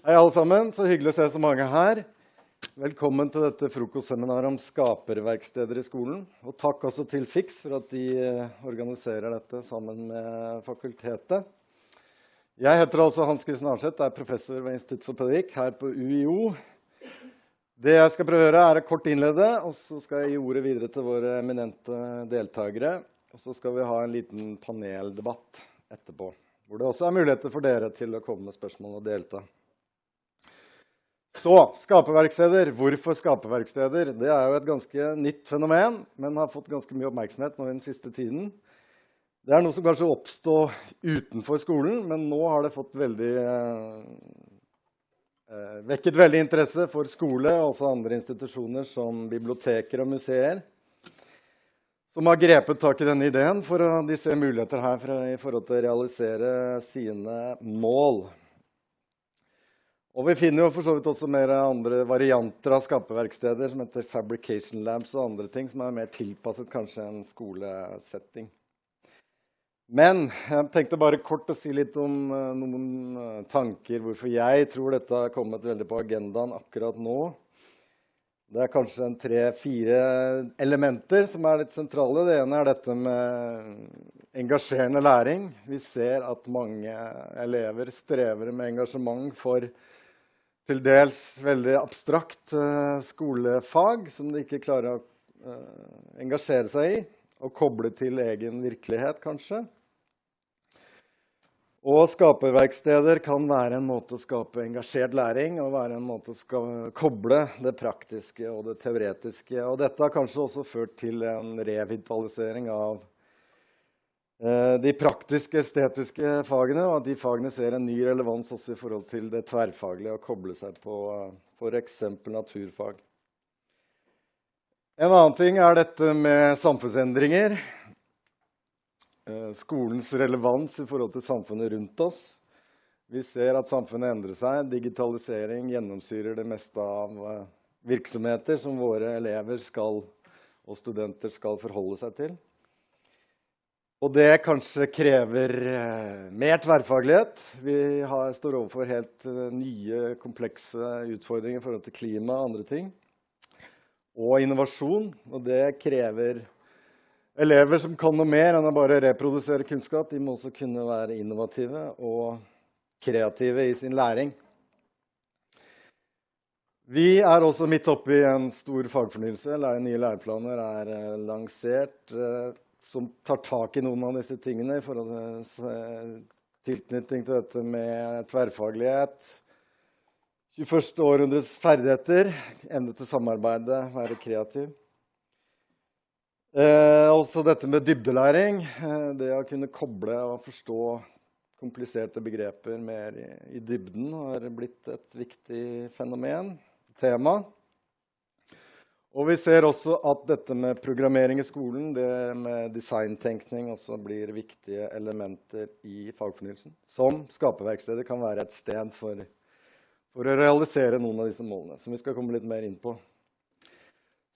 Hei, alle sammen. Så hyggelig å se så mange her. Velkommen til dette frokostseminaret om skaperverksteder i skolen. Og takk også til FIX for at de eh, organiserer dette sammen med fakultetet. Jeg heter altså Hans Kristen Arseth, er professor ved Institutt for pedagogikk her på UiO. Det jeg skal prøve å gjøre, er å kort innlede, og så skal jeg gi ordet videre til våre eminente deltakere. Og så skal vi ha en liten paneldebatt etterpå, hvor det også er muligheter for dere til å komme med spørsmål og delta. Så skaperverksteder. Hvorfor skaperverksteder? Det er jo et ganske nytt fenomen, men har fått ganske mye oppmerksomhet nå i den siste tiden. Det er noe som kanskje oppstår utenfor skolen, men nå har det veldig, eh, eh, vekket veldig interesse for skole og også andre institusjoner som biblioteker og museer. Som har grepet tak i denne ideen for de ser muligheter her for, i forhold til å realisere sine mål. Og vi finner jo for så vidt også mer andre varianter av skaperverksteder som heter fabrication labs og andre ting som er mer tilpasset kanskje en skolesetting. Men jeg tenkte bare kort å si litt om uh, noen uh, tanker hvorfor jeg tror dette har kommet veldig på agendaen akkurat nå. Det er kanskje tre-fire elementer som er litt sentrale. Det ene er dette med engasjerende læring. Vi ser at mange elever strever med engasjement for til dels veldig abstrakt uh, skolefag som de ikke klarer å uh, engasjere seg i og koble til egen virkelighet, kanskje. Og skaperverksteder kan være en måte å skape engasjert læring og være en måte å koble det praktiske og det teoretiske. Og dette har kanskje også ført til en revitalisering av Eh, de praktiske, estetiske fagene, og at de fagene ser en ny relevans også i forhold til det tverrfaglige å koble seg på eh, f.eks. naturfag. En annen ting er dette med samfunnsendringer. Eh, skolens relevans i forhold til samfunnet rundt oss. Vi ser at samfunnet endrer seg. Digitalisering gjennomsyrer det meste av virksomheter som våre elever skal, og studenter skal forholde seg til. Og det kanskje krever eh, mer tverrfaglighet. Vi har, står overfor helt uh, nye, komplekse utfordringer i forhold til klima og andre ting. Og innovasjon. Og det krever elever som kan noe mer enn å bare reprodusere kunnskap. De må også kunne være innovative og kreative i sin læring. Vi er også midt oppe i en stor fagfornyelse. Nye læreplaner er uh, lansert. Som tar tak i noen av disse tingene i forhold til eh, tilknytning til dette med tverrfaglighet. 21. århundres ferdigheter, evne til samarbeide, være kreativ. Eh, også dette med dybdelæring. Eh, det å kunne koble og forstå kompliserte begreper mer i, i dybden har blitt et viktig fenomen, tema. Og vi ser også at dette med programmering i skolen, det med designtenkning, også blir viktige elementer i fagfornyelsen. Som skaperverkstedet kan være et sted for, for, å realisere noen av disse målene, som vi skal komme litt mer inn på.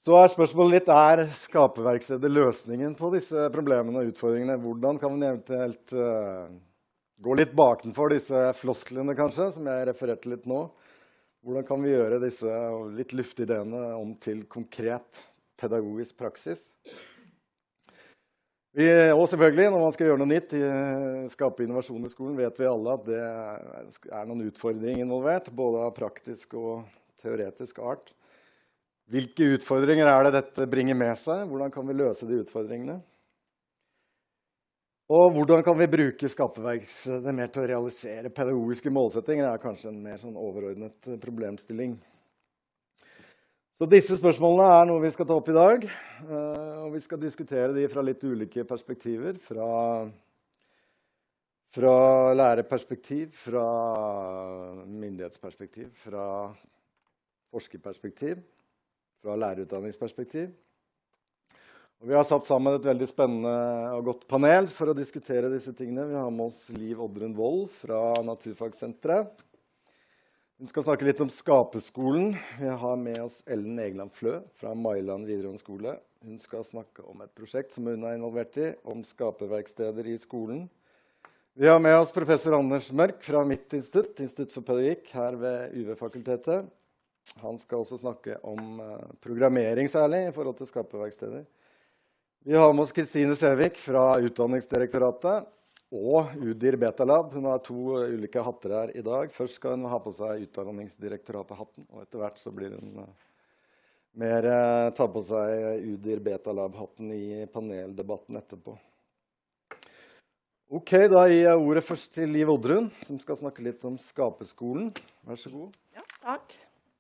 Så er spørsmålet litt er skaperverkstedet løsningen på disse problemene og utfordringene. Hvordan kan vi eventuelt uh, gå litt bakenfor disse flosklene, kanskje, som jeg refererte litt nå? Hvordan kan vi gjøre disse litt luftige ideene om til konkret pedagogisk praksis? Vi, og selvfølgelig, når man skal gjøre noe nytt, skape innovasjon i skolen, vet vi alle at det er noen utfordringer involvert, både av praktisk og teoretisk art. Hvilke utfordringer er det dette bringer med seg? Hvordan kan vi løse de utfordringene? Og hvordan kan vi bruke skaperverkstedet mer til å realisere pedagogiske målsettinger? Det er kanskje en mer sånn overordnet eh, problemstilling. Så disse spørsmålene er noe vi skal ta opp i dag. Eh, og vi skal diskutere de fra litt ulike perspektiver. Fra, fra lærerperspektiv, fra myndighetsperspektiv, fra forskerperspektiv, fra lærerutdanningsperspektiv. Og vi har satt sammen et veldig spennende og godt panel for å diskutere disse tingene. Vi har med oss Liv Oddrun Wold fra Naturfagsenteret. Hun skal snakke litt om Skaperskolen. Vi har med oss Ellen Egeland Flø fra Mailand videregående skole. Hun skal snakke om et prosjekt som hun er involvert i, om skaperverksteder i skolen. Vi har med oss professor Anders Mørk fra mitt institutt, Institutt for pedagogikk, her ved UV-fakultetet. Han skal også snakke om uh, programmering særlig i forhold til skaperverksteder. Vi har med oss Kristine Sævik fra Utdanningsdirektoratet og Udir Betalab. Hun har to ulike hatter her i dag. Først skal hun ha på seg Utdanningsdirektoratet-hatten, og etter hvert så blir hun uh, mer uh, ta på seg Udir Betalab-hatten i paneldebatten etterpå. Ok, Da gir jeg ordet først til Liv Oddrun, som skal snakke litt om Skaperskolen. Vær så god. Ja, takk.